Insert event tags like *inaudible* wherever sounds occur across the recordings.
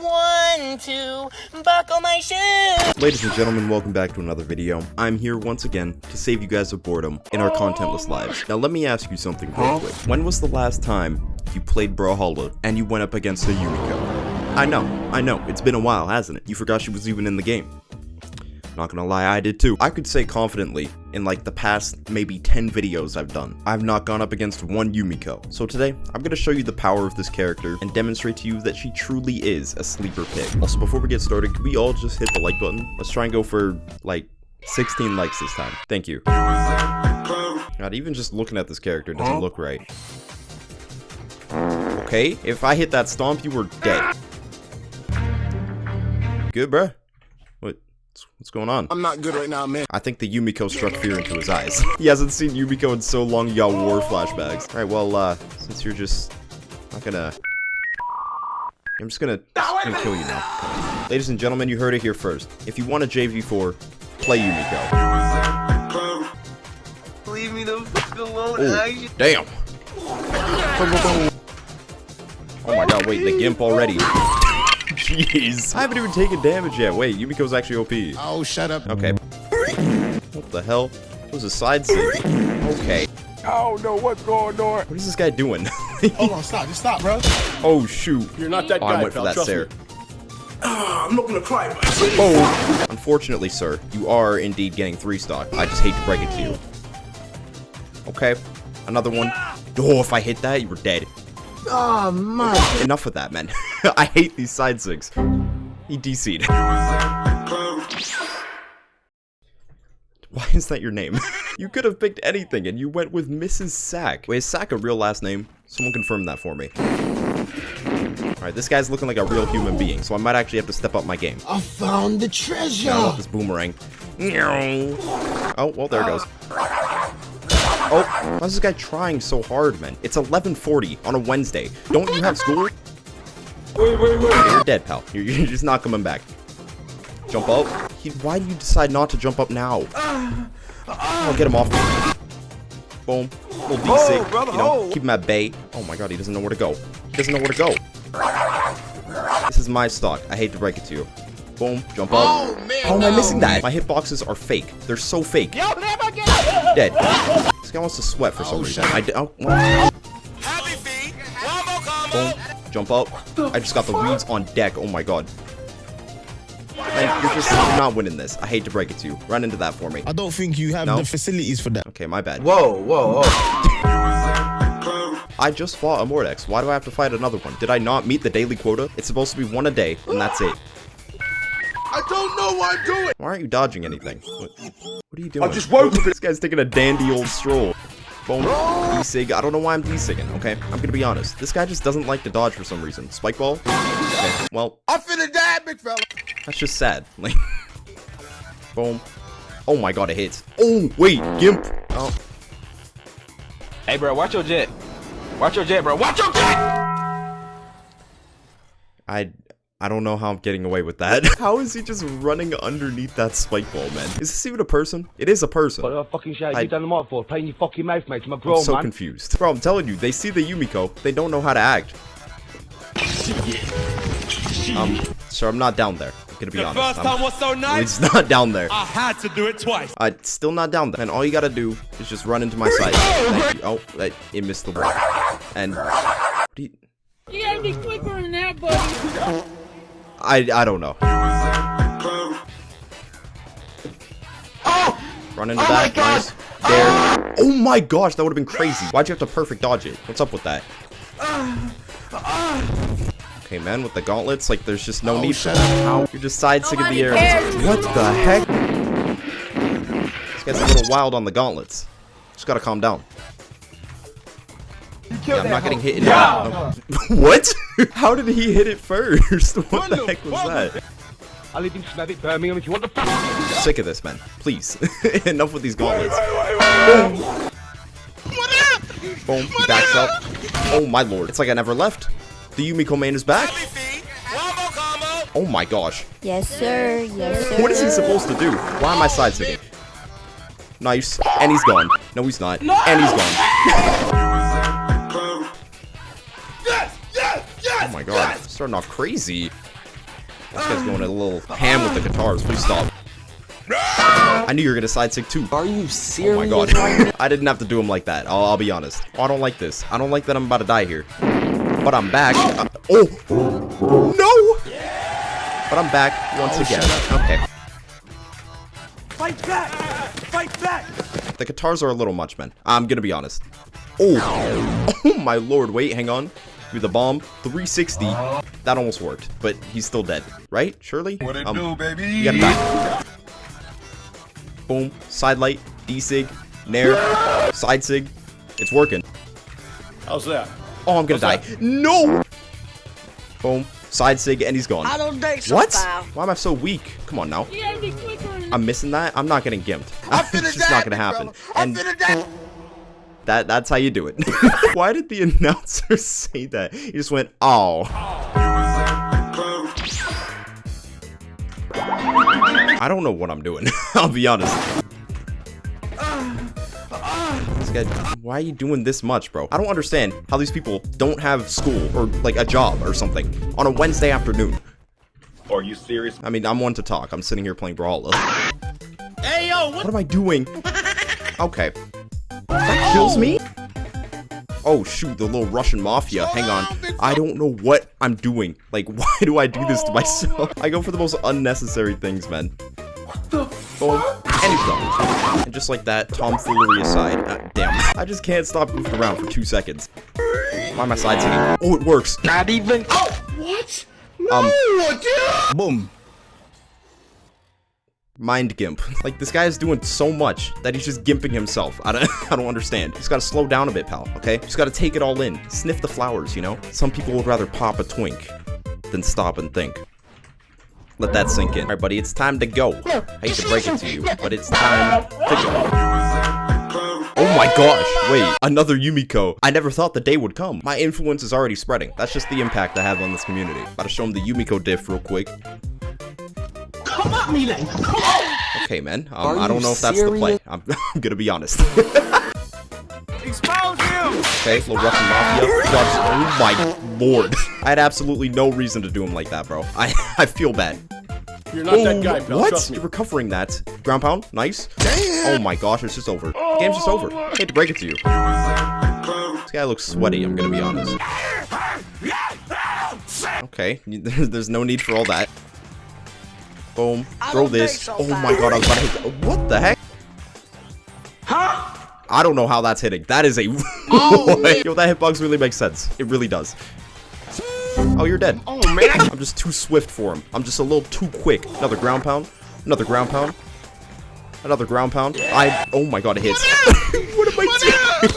One, two, buckle my shoes. Ladies and gentlemen, welcome back to another video. I'm here once again to save you guys of boredom in our contentless lives. Now let me ask you something real quick. When was the last time you played Brawlhalla and you went up against a Yumiko? I know, I know, it's been a while, hasn't it? You forgot she was even in the game. Not gonna lie, I did too. I could say confidently, in like the past maybe 10 videos I've done, I've not gone up against one Yumiko. So today, I'm gonna show you the power of this character and demonstrate to you that she truly is a sleeper pick. Also, before we get started, could we all just hit the like button? Let's try and go for like 16 likes this time. Thank you. God, even just looking at this character doesn't look right. Okay, if I hit that stomp, you were dead. Good, bruh? What? What's going on? I'm not good right now, man. I think the Yumiko struck fear into his eyes. *laughs* he hasn't seen Yumiko in so long, he got war flashbacks. Alright, well, uh, since you're just not gonna... I'm just gonna, just gonna kill you now. Ladies and gentlemen, you heard it here first. If you want a JV4, play Yumiko. Leave me the fuck alone. Damn! Oh my god, wait, the Gimp already. Jeez. I haven't even taken damage yet. Wait, Yumiko's actually OP. Oh, shut up. Okay. What the hell? It was a side sig. Okay. Oh, no, what's going on? What is this guy doing? *laughs* Hold on, stop. Just stop, bro. oh, shoot. You're not that Oh, guy, I went for pal. that Trust Sarah. me. Ah, I'm not gonna cry, Oh. Unfortunately, sir, you are indeed getting three stock. I just hate to break it to you. Okay. Another one. Oh, if I hit that, you were dead. Oh, man. Enough of that, man. *laughs* *laughs* I hate these side sigs. He DC'd. Why is that your name? *laughs* you could have picked anything and you went with Mrs. Sack. Wait, is Sack a real last name? Someone confirm that for me. Alright, this guy's looking like a real human being, so I might actually have to step up my game. I found the treasure. I this boomerang. Oh, well, there it goes. Oh, why is this guy trying so hard, man? It's 11.40 on a Wednesday. Don't you have school? Wait, wait, wait. You're dead, pal. You're, you're just not coming back. Jump up. He, why do you decide not to jump up now? Oh, get him off. Boom. Little DC. Oh, you know, oh. keep him at bay. Oh my god, he doesn't know where to go. He doesn't know where to go. This is my stock. I hate to break it to you. Boom. Jump up. Oh, man. How am I missing that? My hitboxes are fake. They're so fake. You'll never get Dead. *laughs* This guy wants to sweat for some Oh, reason. I d- oh, well, Jump up. I just got the weeds on deck. Oh my god. Man, you're just you're not winning this. I hate to break it to you. Run into that for me. I don't think you have No. the facilities for that. Okay, my bad. Whoa, whoa, whoa. I just fought a Mordex. Why do I have to fight another one? Did I not meet the daily quota? It's supposed to be one a day, and that's it. I don't know what I'm doing. Why aren't you dodging anything? What, what are you doing? I just woke up. This guy's taking a dandy old stroll. Boom. D-Sig. I don't know why I'm D-Sigging, okay? I'm gonna be honest. This guy just doesn't like to dodge for some reason. Spike ball? Okay. Well, I'm finna die, big fella. that's just sad. *laughs* Like, boom. Oh my god, it hits. Oh, wait, Gimp. Oh, Hey, bro, watch your jet. Watch your jet, bro. Watch your jet. I I don't know how I'm getting away with that. *laughs* how is he just running underneath that spike ball, man? Is this even a person? It is a person. What the fucking shit I- you done the mic for? Playing your fucking mouth, mate. I'm a I'm so man. confused. Bro, I'm telling you, they see the Yumiko, they don't know how to act. Um, so I'm not down there. I'm gonna be honest. First I'm, time was so nice, it's *laughs* not down there. I had to do it twice. I still not down there. And all you gotta do is just run into my side. Thank you. Oh, that, it missed the wall. And what do you- You gotta be quicker than that, buddy. I I don't know. Oh! Run into that. Nice. There. Oh my gosh, that would have been crazy. Why'd you have to perfect dodge it? What's up with that? Okay, man, with the gauntlets, like, there's just no Oh, need for that. Ow. You're just side sticking the air. What the heck? This guy's a little wild on the gauntlets. Just gotta calm down. Yeah, I'm not getting hit in no. *laughs* What? *laughs* How did he hit it first? *laughs* What the heck was that? I live in Smethwick, Birmingham. If you want the fuck. Sick of this, man. Please. Enough with these gauntlets. Boom. He backs up. Oh my lord. It's like I never left. The Yumiko man is back. Happy feet. Wombo combo. Oh my gosh. Yes, sir. Yes, sir. What is he supposed to do? Why am I side sticking? Nice. And he's gone. No, he's not. And he's gone. My god. Starting off crazy. This guy's going a little ham with the guitars. Please stop. I knew you were gonna side sig too. Are you serious? Oh my god. *laughs* I didn't have to do him like that. I'll, I'll be honest. Oh, I don't like this. I don't like that I'm about to die here. But I'm back. Uh, oh! No! But I'm back once again. Okay. Fight back! Fight back! The guitars are a little much, man. I'm gonna be honest. Oh! *laughs* Oh my lord. Wait, hang on. With the bomb. 360. That almost worked. But he's still dead. Right? Surely? What it um, do, baby? You gotta die. Boom. Side light. D-sig. Nair. Side sig. It's working. How's that? Oh, I'm gonna die. No! Boom. Side sig, and he's gone. I don't think so, What? pal. Why am I so weak? Come on now. I'm missing that. I'm not getting gimped. I'm finna *laughs* it's just die, not gonna happen. fella. I'm And finna die. That that's how you do it. *laughs* Why did the announcer *laughs* say that? He just went, "Oh." I don't know what I'm doing. *laughs* I'll be honest. This guy, why are you doing this much, bro? I don't understand how these people don't have school or like a job or something on a Wednesday afternoon. Are you serious? I mean, I'm one to talk. I'm sitting here playing Brawlhalla. Hey, yo, what? What am I doing? Okay. That kills me? Oh, shoot, the little Russian mafia. Hang on. I don't know what I'm doing. Like, *laughs* why do I do this to myself? *laughs* I go for the most unnecessary things, man. What the he's gone. And just like that, tomfoolery aside. uh, damn. I just can't stop goofing around for two seconds. Why am I side sigging? Oh, it works. Not even. Oh! What? No, um, Boom. Mind gimp. Like this guy is doing so much that he's just gimping himself. I don't *laughs* I don't understand. He's gotta slow down a bit, pal, okay? Just gotta take it all in. Sniff the flowers, you know? Some people would rather pop a twink than stop and think. Let that sink in. Alright, buddy, it's time to go. I hate to break it to you, but it's time to go. Oh my gosh, wait, another Yumiko. I never thought the day would come. My influence is already spreading. That's just the impact I have on this community. Gotta show him the Yumiko diff real quick. Okay, man. Um, Are I don't know if that's the play. I'm, *laughs* I'm gonna be honest. Expose him! okay, little Russian mafia. Drops- Oh my lord. *laughs* I had absolutely no reason to do him like that, bro. I *laughs* I feel bad. You're not that guy, pal. what? Trust me. You're recovering that. Ground pound. Nice. Damn. Oh my gosh, it's just over. The game's just over. I hate to break it to you. This guy looks sweaty, I'm gonna be honest. Okay, there's, there's no need for all that. Boom. Throw this. so, Oh pal. my god, I was about to hit. What the heck? Huh? I don't know how that's hitting. That is a. *laughs* Oh. Yo, that hitbox really makes sense. It really does. Oh, you're dead. Oh man. I'm just too swift for him. I'm just a little too quick. Another ground pound. Another ground pound. Another ground pound. I. Oh my god, it hits. what *laughs* am I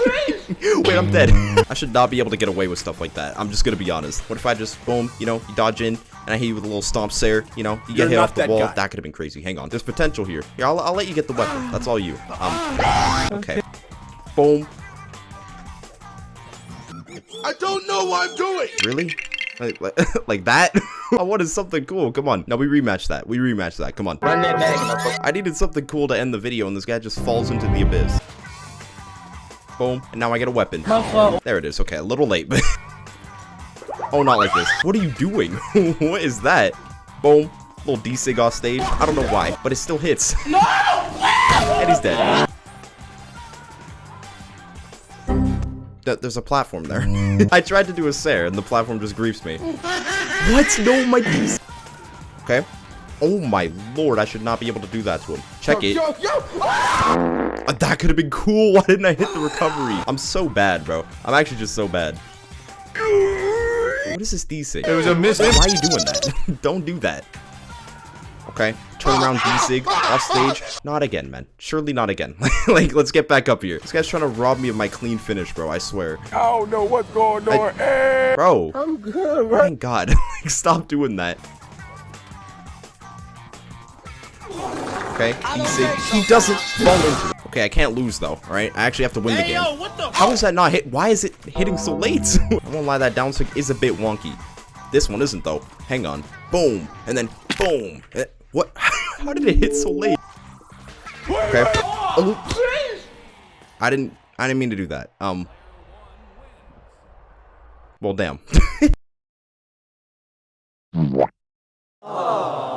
doing? Wait, I'm dead. I should not be able to get away with stuff like that. I'm just gonna be honest. What if I just boom, you know, you dodge in, and I hit you with a little stomp stare, you know, you get You're hit off the that wall. guy. That could have been crazy. Hang on, there's potential here. Here, I'll, I'll let you get the weapon. That's all you. Um. Okay. Boom. I don't know what I'm doing. Really? Like, like, *laughs* like that? *laughs* I wanted something cool. Come on. No, we rematch that. We rematch that. Come on. Run that back. I needed something cool to end the video, and this guy just falls into the abyss. Boom. And now I get a weapon. There it is. Okay, a little late, but... *laughs* oh, not like this. What are you doing? *laughs* what is that? Boom. Little D-Sig off stage. I don't know why, but it still hits. *laughs* No! and he's dead. Th- There's a platform there. *laughs* I tried to do a Sair, and the platform just griefs me. what? No, my Okay. Oh my lord, I should not be able to do that to him. Check it. Yo, yo. Uh, that could have been cool. Why didn't I hit the recovery? I'm so bad, bro. I'm actually just so bad. What is this D-Sig? It was a miss. Why are you doing that? *laughs* Don't do that. Okay, turn around D-Sig, off stage. Not again, man. Surely not again. *laughs* like, let's get back up here. This guy's trying to rob me of my clean finish, bro. I swear. I don't know what's going on. Eh. Bro. I'm good, Thank God. *laughs* like, stop doing that. Okay, D-Sig. He doesn't fall into it. Okay, I can't lose, though, alright? I actually have to win the game. yo, what the? How is that not hit? Why is it hitting so late? *laughs* I won't lie, that down stick is a bit wonky. This one isn't though. Hang on. Boom. And then boom. Eh, What? *laughs* How did it hit so late? Okay. Oh. I didn't I didn't mean to do that. Um Well damn. Oh. *laughs*